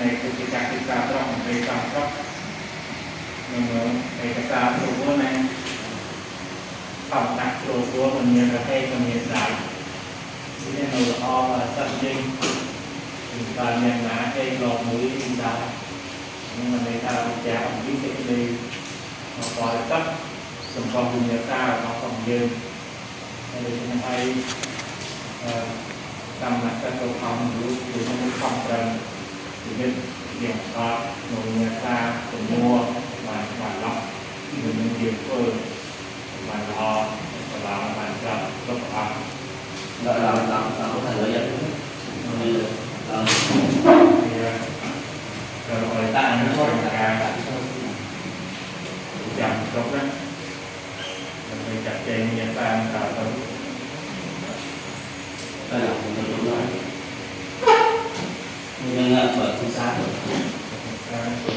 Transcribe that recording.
នៃគតិកាសិកាត្រង់នៃចំត្រង់នឹងឯកសារព្រោះណាបំដាក់ព្រោះព្រោះមិនមានប្រភេទមិនមានដៃវានៅល្អសិតយើងពីការយ៉ាងណាគេលោកមួយពីដែរនឹងមិនថាវិជ្ជាអំពីសេចក្តីមកបរិទឹកសម្រាប់វិញ្ញាសារបស់យើងហើយដូច្នេះហើយអឺ tâm là các câu không lúc thì nó không cần thì biết điểm đó một người ta của mua và và lọc. Người mình điều phương và lo và lo và sợ lúc đó. Đó là là là có thể lợi dụng. Ờ, thì ờ, rồi ta nó có cả chẳng tốt đó mình chặt chẽ như vậy ta. time for